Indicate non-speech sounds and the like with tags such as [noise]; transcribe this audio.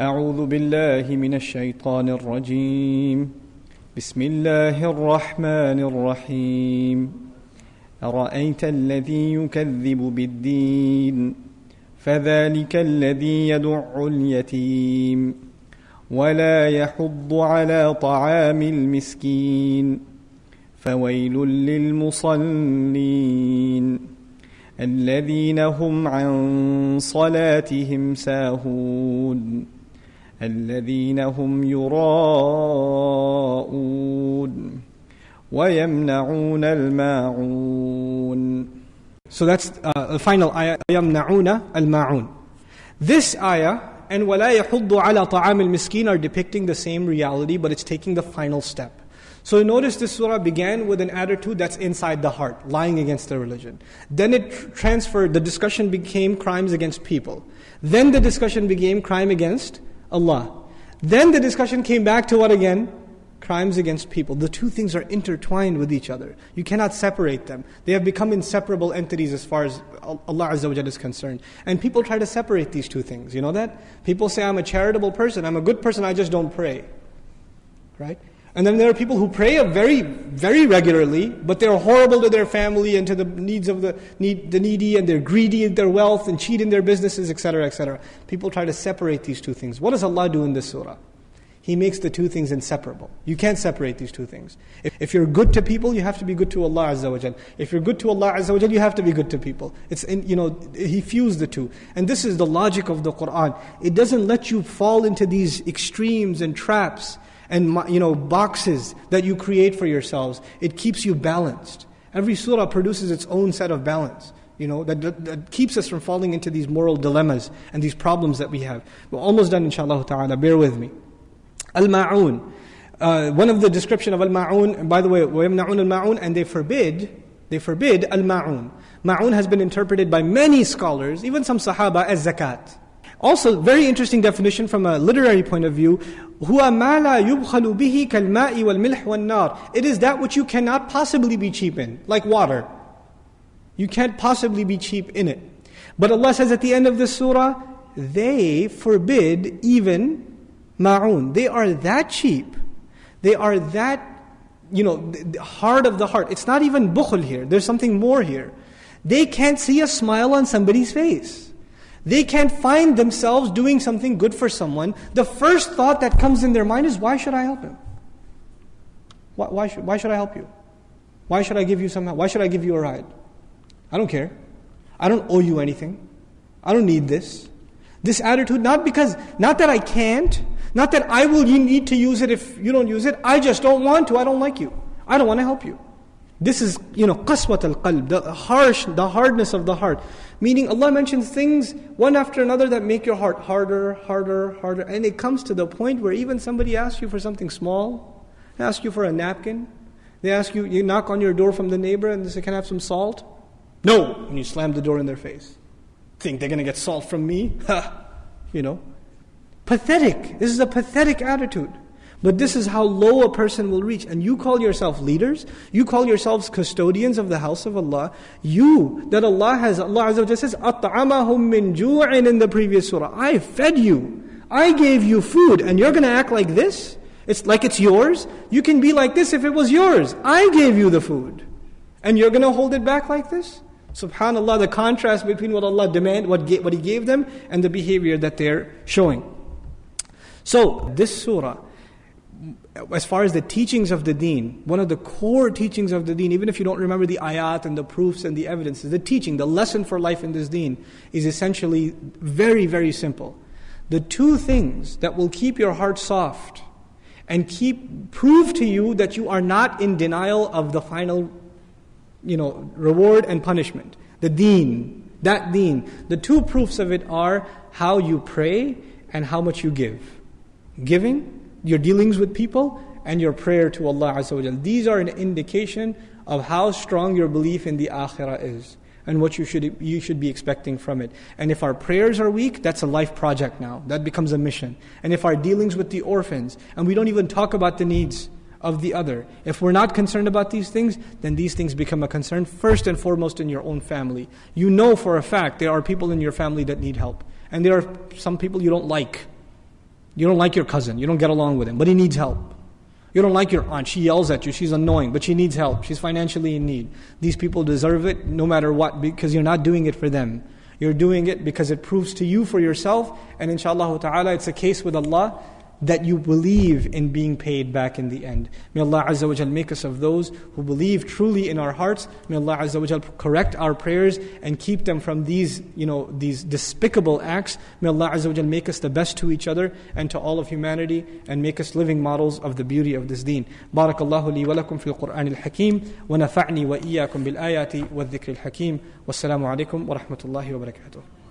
أعوذ بالله من الشيطان الرجيم. بسم الله الرحمن الرحيم. أرأيت الذي يكذب بالدين؟ فذلك الذي يدع اليتيم. ولا يحض على طعام المسكين. فويل للمصلين. الذين هم عن صلاتهم ساهون. الذين هم يراءون ويمنعون الماعون So that's uh, the final ayah, يَمْنَعُونَ الْمَاعُونَ This ayah and وَلَا يَحُضُّ عَلَى طَعَامِ الْمِسْكِينَ are depicting the same reality, but it's taking the final step. So notice this surah began with an attitude that's inside the heart, lying against the religion. Then it tr- transferred, the discussion became crimes against people. Then the discussion became crime against Allah. Then the discussion came back to what again? crimes against people. The two things are intertwined with each other. You cannot separate them. They have become inseparable entities as far as Allah Azza wa is concerned. And people try to separate these two things. You know that? People say, I'm a charitable person, I'm a good person, I just don't pray. Right? And then there are people who pray very, very regularly, but they're horrible to their family and to the needs of the, need, the needy, and they're greedy in their wealth and cheat in their businesses, etc., etc. People try to separate these two things. What does Allah do in this surah? He makes the two things inseparable. You can't separate these two things. If, if, you're good to people, you have to be good to Allah Azza wa Jal. If you're good to Allah Azza wa Jal, you have to be good to people. It's in, you know, He fused the two. And this is the logic of the Quran. It doesn't let you fall into these extremes and traps and you know, boxes that you create for yourselves. It keeps you balanced. Every surah produces its own set of balance you know, that, that, that, keeps us from falling into these moral dilemmas and these problems that we have. We're almost done, inshallah ta'ala. Bear with me. Al-ma'un. Uh, one of the description of al-ma'un, by the way, وَيَمْنَعُونَ al-ma'un, and they forbid, they forbid al-ma'un. Ma'un has been interpreted by many scholars, even some sahaba, as zakat. Also, very interesting definition from a literary point of view. It is that which you cannot possibly be cheap in, like water. You can't possibly be cheap in it. But Allah says at the end of this surah, they forbid even ma'un. They are that cheap. They are that, you know, hard of the heart. It's not even bukhul here. There's something more here. They can't see a smile on somebody's face. They can't find themselves doing something good for someone. The first thought that comes in their mind is, why should I help him? Why, why, should, why should I help you? Why should I give you some help? Why should I give you a ride? I don't care. I don't owe you anything. I don't need this. This attitude, not because, not that I can't, not that I will need to use it if you don't use it. I just don't want to. I don't like you. I don't want to help you. This is, you know, qaswat al-qalb, the harsh, the hardness of the heart. Meaning Allah mentions things one after another that make your heart harder, harder, harder. And it comes to the point where even somebody asks you for something small, ask you for a napkin, they ask you, you knock on your door from the neighbor and they say, can I have some salt? No! And you slam the door in their face. Think they're going to get salt from me? [laughs] Ha! you know. Pathetic. This is a pathetic attitude. But this is how low a person will reach. And you call yourself leaders, you call yourselves custodians of the house of Allah. You, that Allah has, Allah Azza wa says, أَطْعَمَهُم مِّن جُوعٍ in the previous surah. I fed you. I gave you food. And you're going to act like this? It's like it's yours? You can be like this if it was yours. I gave you the food. And you're going to hold it back like this? Subhanallah, the contrast between what Allah demand, what, what He gave them, and the behavior that they're showing. So, this surah, as far as the teachings of the deen, one of the core teachings of the deen, even if you don't remember the ayat and the proofs and the evidences, the teaching, the lesson for life in this deen is essentially very, very simple. The two things that will keep your heart soft and keep prove to you that you are not in denial of the final you know reward and punishment the deen that deen the two proofs of it are how you pray and how much you give giving, your dealings with people, and your prayer to Allah Azza These are an indication of how strong your belief in the akhirah is and what you should, you should be expecting from it. And if our prayers are weak, that's a life project now. That becomes a mission. And if our dealings with the orphans, and we don't even talk about the needs of the other, if we're not concerned about these things, then these things become a concern first and foremost in your own family. You know for a fact there are people in your family that need help. And there are some people you don't like. You don't like your cousin, you don't get along with him, but he needs help. You don't like your aunt, she yells at you, she's annoying, but she needs help, she's financially in need. These people deserve it no matter what because you're not doing it for them. You're doing it because it proves to you for yourself, and inshallah ta'ala, it's a case with Allah that you believe in being paid back in the end. May Allah Azza wa make us of those who believe truly in our hearts. May Allah Azza wa correct our prayers and keep them from these, you know, these despicable acts. May Allah Azza wa make us the best to each other and to all of humanity and make us living models of the beauty of this deen. Barakallahu li wa lakum fil Qur'an al-Hakim wa nafa'ni wa iyyakum bil ayati wa dhikri al-Hakim. Wassalamu alaikum wa rahmatullahi wa barakatuh.